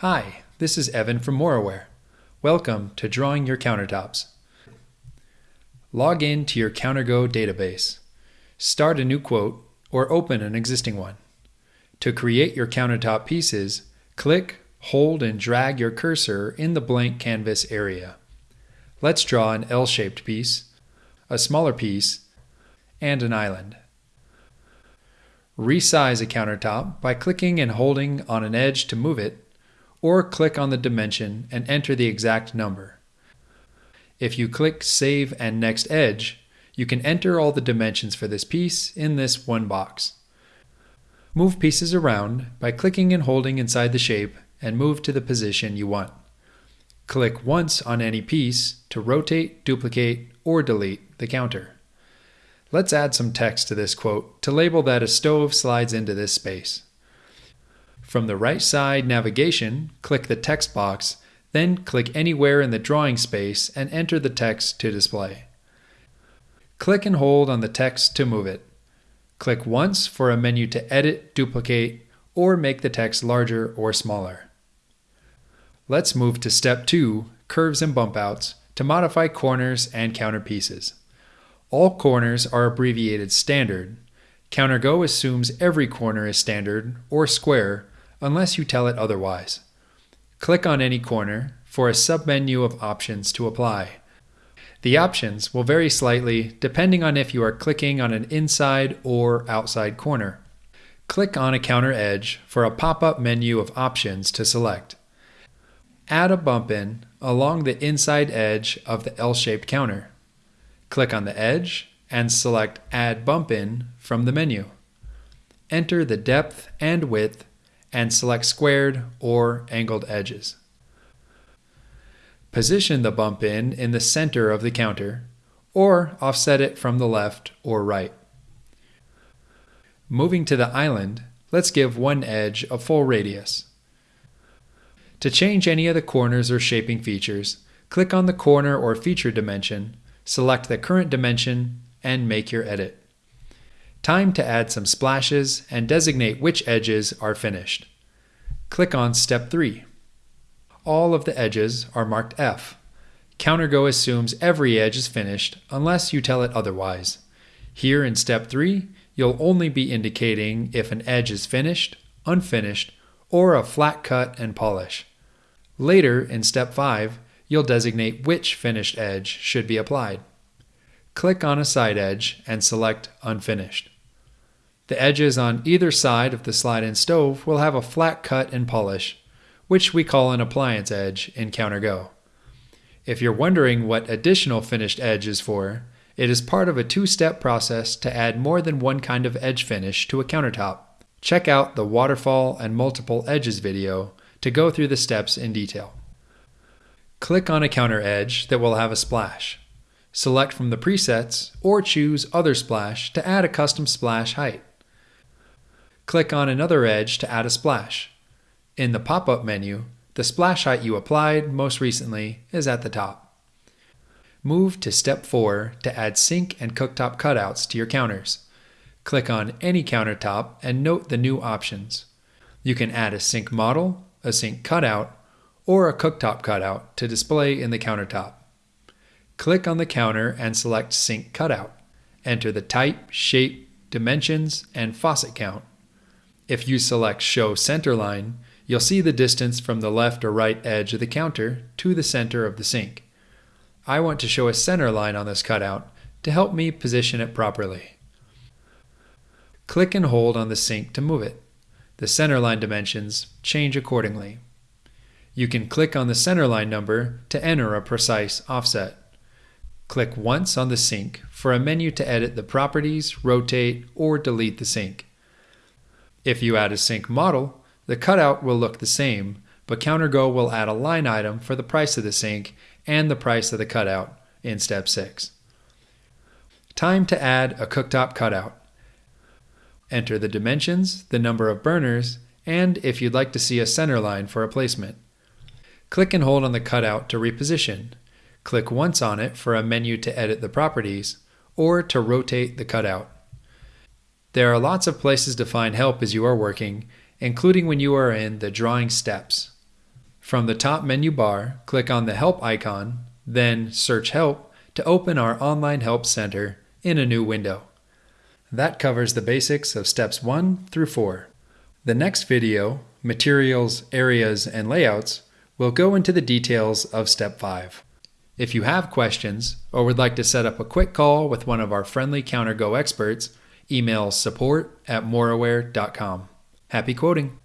Hi, this is Evan from Moraware. Welcome to Drawing Your Countertops. Log in to your CounterGo database. Start a new quote or open an existing one. To create your countertop pieces, click, hold, and drag your cursor in the blank canvas area. Let's draw an L-shaped piece, a smaller piece, and an island. Resize a countertop by clicking and holding on an edge to move it, or click on the dimension and enter the exact number. If you click Save and Next Edge, you can enter all the dimensions for this piece in this one box. Move pieces around by clicking and holding inside the shape and move to the position you want. Click once on any piece to rotate, duplicate, or delete the counter. Let's add some text to this quote to label that a stove slides into this space. From the right side navigation, click the text box, then click anywhere in the drawing space and enter the text to display. Click and hold on the text to move it. Click once for a menu to edit, duplicate, or make the text larger or smaller. Let's move to step 2, curves and bump outs, to modify corners and counter pieces. All corners are abbreviated standard. CounterGo assumes every corner is standard or square unless you tell it otherwise. Click on any corner for a submenu of options to apply. The options will vary slightly depending on if you are clicking on an inside or outside corner. Click on a counter edge for a pop-up menu of options to select. Add a bump in along the inside edge of the L-shaped counter. Click on the edge and select Add Bump In from the menu. Enter the depth and width and select squared or angled edges. Position the bump in in the center of the counter or offset it from the left or right. Moving to the island, let's give one edge a full radius. To change any of the corners or shaping features, click on the corner or feature dimension select the current dimension, and make your edit. Time to add some splashes and designate which edges are finished. Click on Step 3. All of the edges are marked F. CounterGo assumes every edge is finished unless you tell it otherwise. Here in Step 3, you'll only be indicating if an edge is finished, unfinished, or a flat cut and polish. Later in Step 5, you'll designate which finished edge should be applied. Click on a side edge and select Unfinished. The edges on either side of the slide-in stove will have a flat cut and polish, which we call an appliance edge in CounterGo. If you're wondering what additional finished edge is for, it is part of a two-step process to add more than one kind of edge finish to a countertop. Check out the waterfall and multiple edges video to go through the steps in detail. Click on a counter edge that will have a splash. Select from the presets or choose Other Splash to add a custom splash height. Click on another edge to add a splash. In the pop-up menu, the splash height you applied most recently is at the top. Move to Step 4 to add sink and cooktop cutouts to your counters. Click on any countertop and note the new options. You can add a sink model, a sink cutout, or a cooktop cutout to display in the countertop. Click on the counter and select Sink Cutout. Enter the type, shape, dimensions, and faucet count. If you select Show Center Line, you'll see the distance from the left or right edge of the counter to the center of the sink. I want to show a center line on this cutout to help me position it properly. Click and hold on the sink to move it. The center line dimensions change accordingly. You can click on the centerline number to enter a precise offset. Click once on the sink for a menu to edit the properties, rotate, or delete the sink. If you add a sink model, the cutout will look the same, but CounterGo will add a line item for the price of the sink and the price of the cutout in step 6. Time to add a cooktop cutout. Enter the dimensions, the number of burners, and if you'd like to see a center line for a placement. Click and hold on the cutout to reposition. Click once on it for a menu to edit the properties or to rotate the cutout. There are lots of places to find help as you are working, including when you are in the drawing steps. From the top menu bar, click on the Help icon, then Search Help to open our Online Help Center in a new window. That covers the basics of steps 1 through 4. The next video, Materials, Areas, and Layouts, will go into the details of step 5. If you have questions or would like to set up a quick call with one of our friendly CounterGo experts, email support at moraware.com. Happy quoting!